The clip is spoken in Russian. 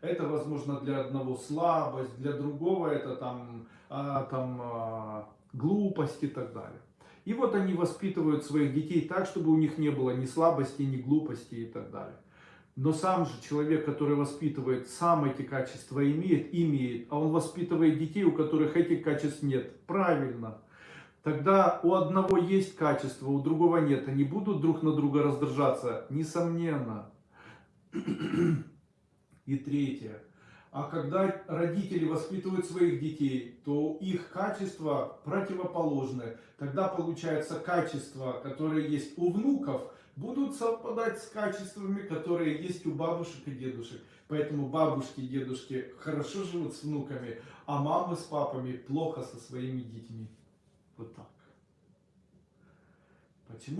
Это, возможно, для одного слабость, для другого это там, а, там а, глупость и так далее. И вот они воспитывают своих детей так, чтобы у них не было ни слабости, ни глупости и так далее. Но сам же человек, который воспитывает, сам эти качества имеет, имеет, а он воспитывает детей, у которых этих качеств нет. Правильно. Тогда у одного есть качество, у другого нет. Они будут друг на друга раздражаться? Несомненно. И третье. А когда родители воспитывают своих детей, то их качества противоположны. Тогда получается качества, которые есть у внуков, будут совпадать с качествами, которые есть у бабушек и дедушек. Поэтому бабушки и дедушки хорошо живут с внуками, а мамы с папами плохо со своими детьми. Вот так.